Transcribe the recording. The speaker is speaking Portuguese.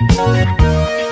Música